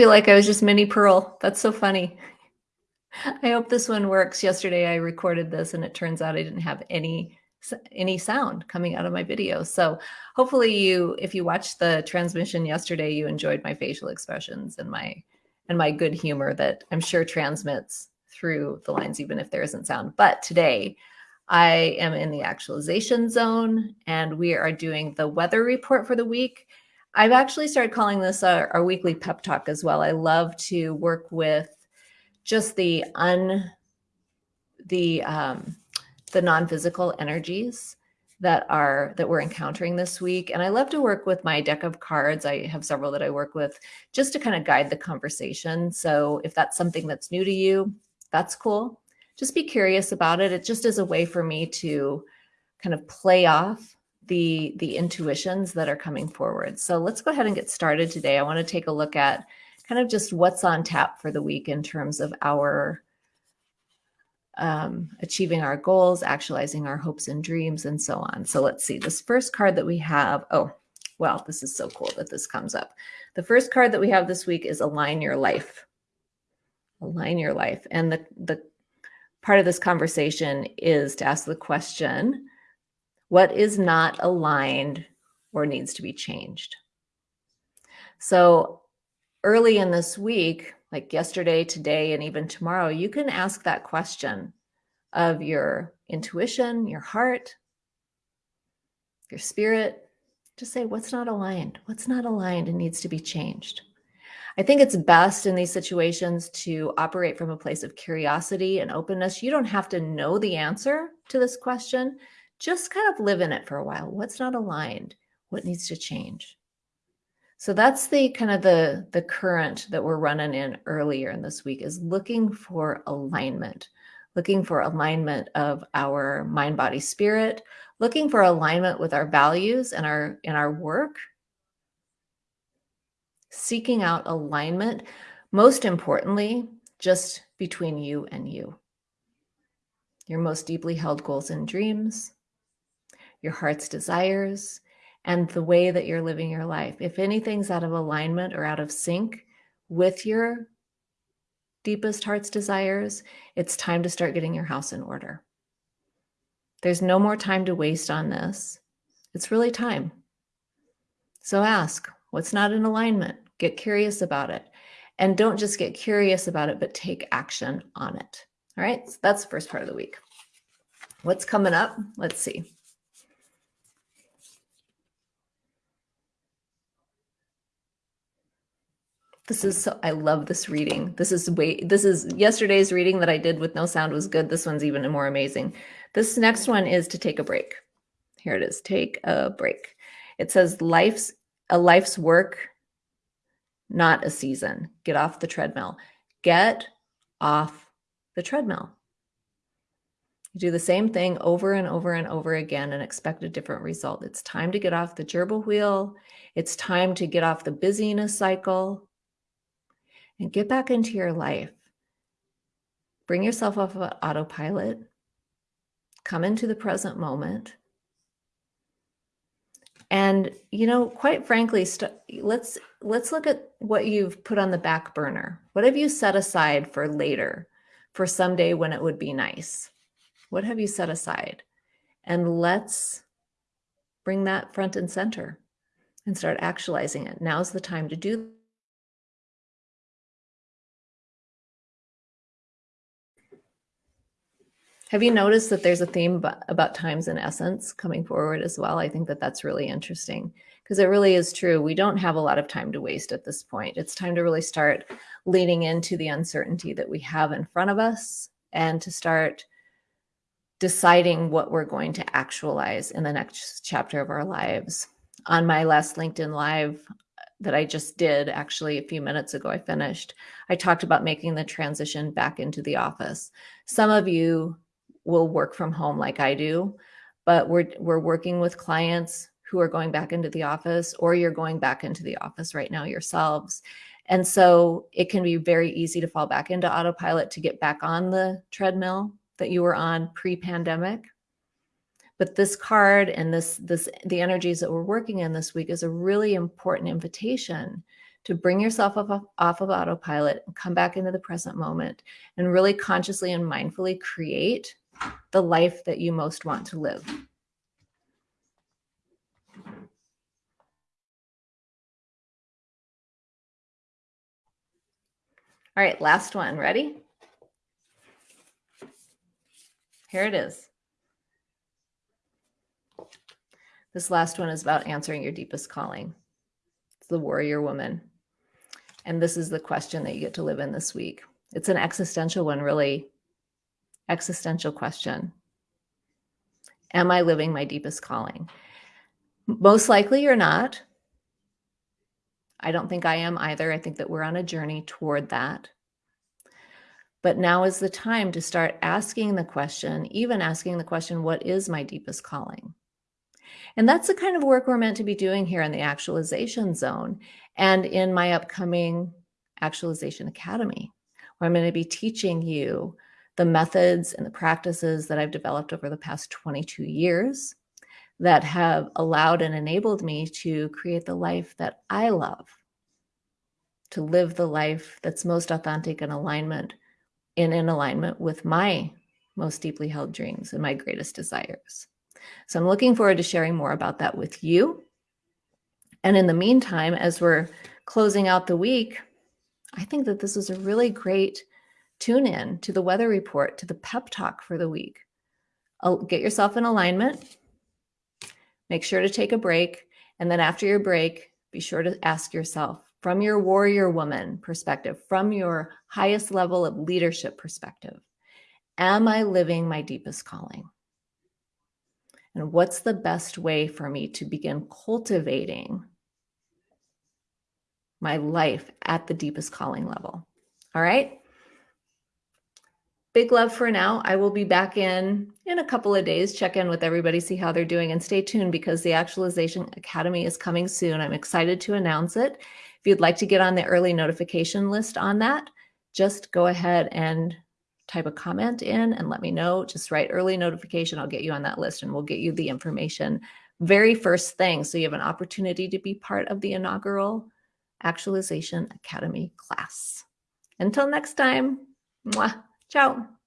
feel like I was just Minnie Pearl. That's so funny. I hope this one works. Yesterday I recorded this and it turns out I didn't have any any sound coming out of my video. So hopefully you, if you watched the transmission yesterday, you enjoyed my facial expressions and my and my good humor that I'm sure transmits through the lines, even if there isn't sound. But today I am in the actualization zone and we are doing the weather report for the week. I've actually started calling this our, our weekly pep talk as well. I love to work with just the un the um, the non-physical energies that are that we're encountering this week. And i love to work with my deck of cards. I have several that i work with just to kind of guide the conversation. So if that's something that's new to you that's cool. Just be curious about it. It just is a way for me to kind of play off the the intuitions that are coming forward so let's go ahead and get started today i want to take a look at kind of just what's on tap for the week in terms of our um, achieving our goals, actualizing our hopes and dreams, and so on. So let's see. This first card that we have, oh, well, this is so cool that this comes up. The first card that we have this week is Align Your Life. Align Your Life. And the, the part of this conversation is to ask the question, what is not aligned or needs to be changed? So early in this week, like yesterday, today, and even tomorrow, you can ask that question of your intuition, your heart, your spirit. Just say, what's not aligned? What's not aligned and needs to be changed? I think it's best in these situations to operate from a place of curiosity and openness. You don't have to know the answer to this question. Just kind of live in it for a while. What's not aligned? What needs to change? So that's the kind of the, the current that we're running in earlier in this week is looking for alignment, looking for alignment of our mind, body, spirit, looking for alignment with our values and our in our work, seeking out alignment, most importantly, just between you and you. Your most deeply held goals and dreams, your heart's desires, and the way that you're living your life. If anything's out of alignment or out of sync with your deepest heart's desires, it's time to start getting your house in order. There's no more time to waste on this. It's really time. So ask what's not in alignment, get curious about it. And don't just get curious about it, but take action on it. All right, so that's the first part of the week. What's coming up? Let's see. This is so, I love this reading. This is way, this is yesterday's reading that I did with no sound was good. This one's even more amazing. This next one is to take a break. Here it is, take a break. It says life's, a life's work, not a season. Get off the treadmill. Get off the treadmill. You do the same thing over and over and over again and expect a different result. It's time to get off the gerbil wheel. It's time to get off the busyness cycle and get back into your life. Bring yourself off of autopilot. Come into the present moment. And you know, quite frankly, let let's let's look at what you've put on the back burner. What have you set aside for later, for someday when it would be nice? What have you set aside? And let's bring that front and center and start actualizing it. Now's the time to do Have you noticed that there's a theme about times and essence coming forward as well? I think that that's really interesting because it really is true. We don't have a lot of time to waste at this point. It's time to really start leaning into the uncertainty that we have in front of us and to start deciding what we're going to actualize in the next chapter of our lives. On my last LinkedIn Live uh, that I just did, actually a few minutes ago, I finished, I talked about making the transition back into the office. Some of you will work from home like I do, but we're we're working with clients who are going back into the office or you're going back into the office right now yourselves. And so it can be very easy to fall back into autopilot to get back on the treadmill that you were on pre-pandemic. But this card and this this the energies that we're working in this week is a really important invitation to bring yourself off, off of autopilot and come back into the present moment and really consciously and mindfully create the life that you most want to live. All right, last one. Ready? Here it is. This last one is about answering your deepest calling. It's the warrior woman. And this is the question that you get to live in this week. It's an existential one, really. Existential question. Am I living my deepest calling? Most likely you're not. I don't think I am either. I think that we're on a journey toward that. But now is the time to start asking the question, even asking the question, what is my deepest calling? And that's the kind of work we're meant to be doing here in the actualization zone and in my upcoming actualization academy, where I'm going to be teaching you the methods and the practices that I've developed over the past 22 years that have allowed and enabled me to create the life that I love, to live the life that's most authentic and alignment and in alignment with my most deeply held dreams and my greatest desires. So I'm looking forward to sharing more about that with you. And in the meantime, as we're closing out the week, I think that this is a really great tune in to the weather report, to the pep talk for the week. Get yourself in alignment. Make sure to take a break. And then after your break, be sure to ask yourself from your warrior woman perspective, from your highest level of leadership perspective, am I living my deepest calling? And what's the best way for me to begin cultivating my life at the deepest calling level? All right. Big love for now. I will be back in in a couple of days, check in with everybody, see how they're doing, and stay tuned because the Actualization Academy is coming soon. I'm excited to announce it. If you'd like to get on the early notification list on that, just go ahead and type a comment in and let me know. Just write early notification. I'll get you on that list and we'll get you the information very first thing. So you have an opportunity to be part of the inaugural Actualization Academy class. Until next time, mwah, ciao.